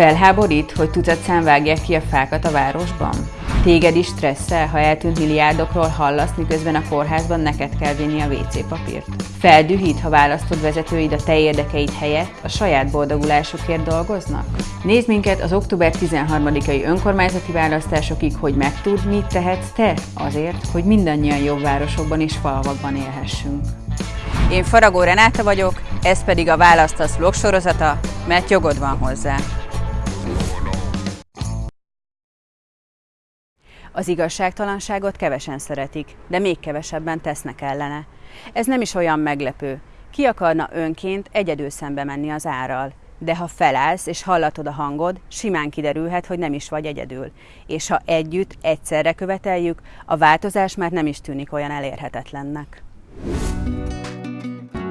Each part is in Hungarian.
Felháborít, hogy tucatszám vágják ki a fákat a városban? Téged is stresszel, ha eltűnt milliárdokról hallasz, miközben a kórházban neked kell vinni a WC papírt? Feldühít, ha választod vezetőid a te érdekeid helyett a saját boldogulásukért dolgoznak? Nézd minket az október 13-ai önkormányzati választásokig, hogy megtudd, mit tehetsz te azért, hogy mindannyian jobb városokban és falvakban élhessünk. Én Faragó Renáta vagyok, ez pedig a Választasz vlog sorozata, mert jogod van hozzá. Az igazságtalanságot kevesen szeretik, de még kevesebben tesznek ellene. Ez nem is olyan meglepő. Ki akarna önként egyedül szembe menni az árral? De ha felállsz és hallatod a hangod, simán kiderülhet, hogy nem is vagy egyedül. És ha együtt, egyszerre követeljük, a változás már nem is tűnik olyan elérhetetlennek.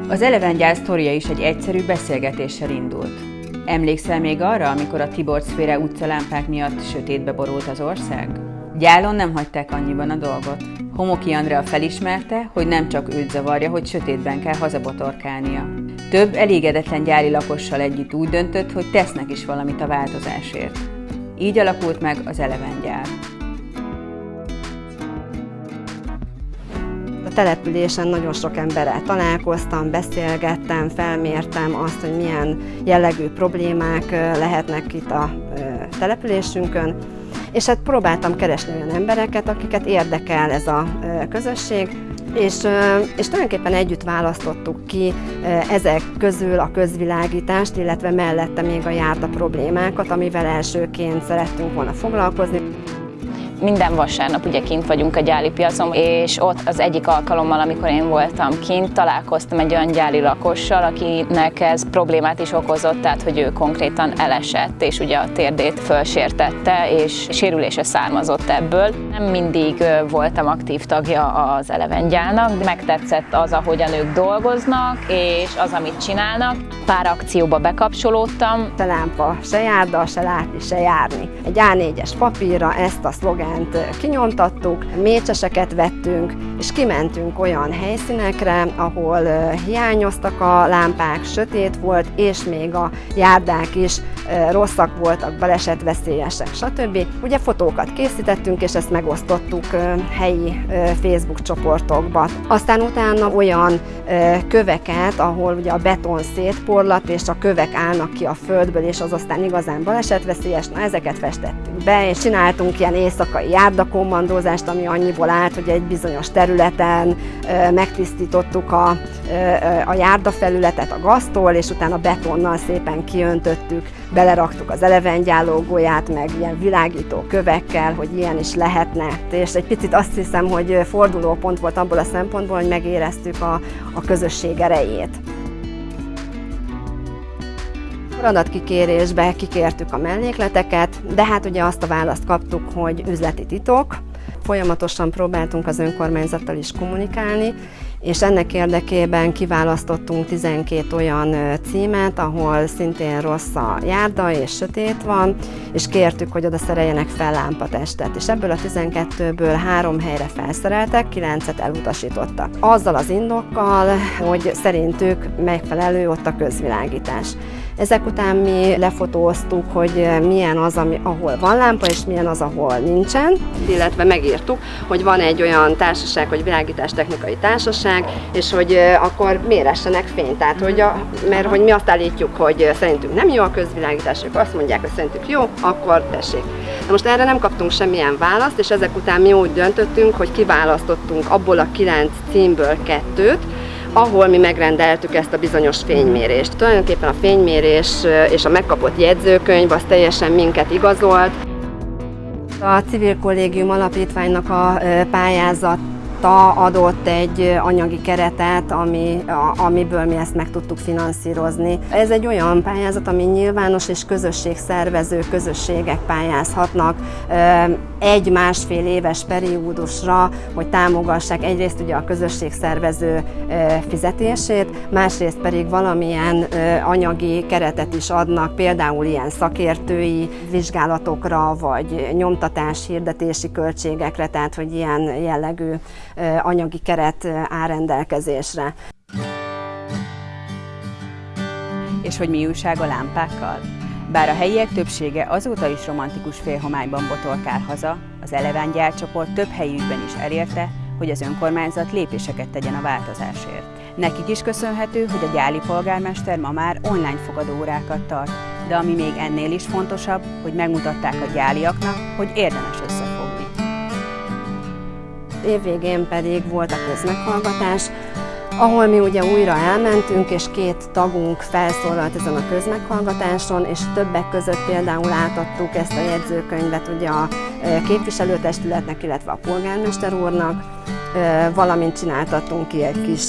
Az Eleven gyász sztoria is egy egyszerű beszélgetéssel indult. Emlékszel még arra, amikor a Tibor szfére utcalámpák miatt sötétbe borult az ország? Gyálon nem hagyták annyiban a dolgot. Homoki Andrea felismerte, hogy nem csak őt zavarja, hogy sötétben kell hazabotorkálnia. Több elégedetlen gyári lakossal együtt úgy döntött, hogy tesznek is valamit a változásért. Így alakult meg az Eleven gyár. A településen nagyon sok emberrel találkoztam, beszélgettem, felmértem azt, hogy milyen jellegű problémák lehetnek itt a településünkön, és hát próbáltam keresni olyan embereket, akiket érdekel ez a közösség, és, és tulajdonképpen együtt választottuk ki ezek közül a közvilágítást, illetve mellette még a járda problémákat, amivel elsőként szerettünk volna foglalkozni. Minden vasárnap ugye kint vagyunk a gyáli piacon, és ott az egyik alkalommal, amikor én voltam kint, találkoztam egy olyan gyáli lakossal, akinek ez problémát is okozott, tehát hogy ő konkrétan elesett, és ugye a térdét fölsértette, és sérülése származott ebből. Nem mindig voltam aktív tagja az Elevengyának, de megtetszett az, ahogyan ők dolgoznak, és az, amit csinálnak. Pár akcióba bekapcsolódtam. A lámpa se járda, se látni, se járni. Egy A4-es papírra ezt a szlogán mindent kinyomtattuk, mécseseket vettünk, és kimentünk olyan helyszínekre, ahol hiányoztak a lámpák, sötét volt, és még a járdák is rosszak voltak, balesetveszélyesek, stb. Ugye fotókat készítettünk, és ezt megosztottuk helyi Facebook csoportokba. Aztán utána olyan köveket, ahol ugye a beton szétporlat, és a kövek állnak ki a földből, és az aztán igazán balesetveszélyes, na ezeket festettük be, és csináltunk ilyen éjszakai járdakommandózást, ami annyiból állt, hogy egy bizonyos területen megtisztítottuk a, a járdafelületet a gaztól, és utána betonnal szépen kiöntöttük, beleraktuk az elevengyálógóját, meg ilyen világító kövekkel, hogy ilyen is lehetne. És egy picit azt hiszem, hogy fordulópont volt abból a szempontból, hogy megéreztük a, a közösség erejét. Adatkikérésbe kikértük a mellékleteket, de hát ugye azt a választ kaptuk, hogy üzleti titok. Folyamatosan próbáltunk az önkormányzattal is kommunikálni, és ennek érdekében kiválasztottunk 12 olyan címet, ahol szintén rossz a járda és sötét van, és kértük, hogy oda szereljenek fel lámpatestet, és ebből a 12-ből három helyre felszereltek, 9-et elutasítottak. Azzal az indokkal, hogy szerintük megfelelő ott a közvilágítás. Ezek után mi lefotóztuk, hogy milyen az, ami, ahol van lámpa, és milyen az, ahol nincsen. Illetve megírtuk, hogy van egy olyan társaság, hogy világítás technikai társaság, és hogy akkor méressenek fényt. Tehát, hogy a, mert hogy mi azt állítjuk, hogy szerintünk nem jó a közvilágítás, ők azt mondják, hogy szerintük jó, akkor tessék. Na most erre nem kaptunk semmilyen választ, és ezek után mi úgy döntöttünk, hogy kiválasztottunk abból a kilenc címből kettőt, ahol mi megrendeltük ezt a bizonyos fénymérést. Tulajdonképpen a fénymérés és a megkapott jegyzőkönyv az teljesen minket igazolt. A Civil Kollégium Alapítványnak a pályázat ta adott egy anyagi keretet, ami, a, amiből mi ezt meg tudtuk finanszírozni. Ez egy olyan pályázat, ami nyilvános és közösségszervező közösségek pályázhatnak egy-másfél éves periódusra, hogy támogassák egyrészt ugye a közösségszervező fizetését, másrészt pedig valamilyen anyagi keretet is adnak, például ilyen szakértői vizsgálatokra, vagy nyomtatás, hirdetési költségekre, tehát hogy ilyen jellegű anyagi keret áll rendelkezésre. És hogy mi újság a lámpákkal? Bár a helyiek többsége azóta is romantikus félhomályban botolkál haza, az Eleven gyárcsoport több helyükben is elérte, hogy az önkormányzat lépéseket tegyen a változásért. Nekik is köszönhető, hogy a gyáli polgármester ma már online fogadóórákat tart, de ami még ennél is fontosabb, hogy megmutatták a gyáliaknak, hogy érdemes. Évvégén pedig volt a közmeghallgatás, ahol mi ugye újra elmentünk, és két tagunk felszólalt ezen a közmeghallgatáson, és többek között például átadtuk ezt a jegyzőkönyvet ugye a képviselőtestületnek, illetve a polgármester úrnak, valamint csináltattunk ki egy kis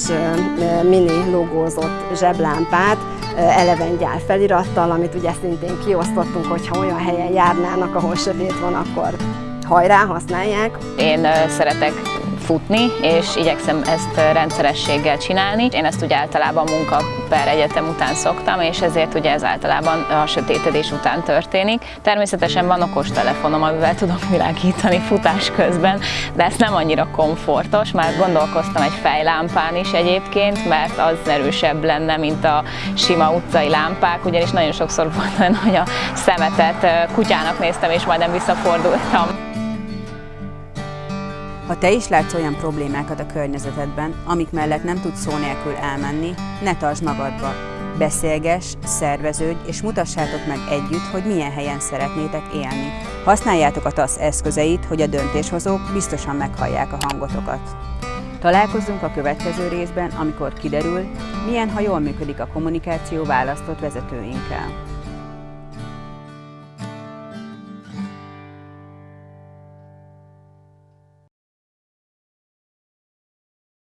mini logózott zseblámpát, eleven gyár felirattal, amit ugye szintén kiosztottunk, hogyha olyan helyen járnának, ahol sötét van, akkor hajrá, használják. Én szeretek futni, és igyekszem ezt rendszerességgel csinálni. Én ezt ugye általában munka per egyetem után szoktam, és ezért ugye ez általában a sötétedés után történik. Természetesen van okos telefonom, amivel tudok világítani futás közben, de ez nem annyira komfortos, már gondolkoztam egy fejlámpán is egyébként, mert az erősebb lenne, mint a sima utcai lámpák, ugyanis nagyon sokszor volt olyan, hogy a szemetet kutyának néztem, és majdnem visszafordultam. Ha te is látsz olyan problémákat a környezetedben, amik mellett nem tudsz szó nélkül elmenni, ne tartsd magadba. Beszélgess, szerveződj, és mutassátok meg együtt, hogy milyen helyen szeretnétek élni. Használjátok a TASZ eszközeit, hogy a döntéshozók biztosan meghallják a hangotokat. Találkozzunk a következő részben, amikor kiderül, milyen, ha jól működik a kommunikáció választott vezetőinkkel.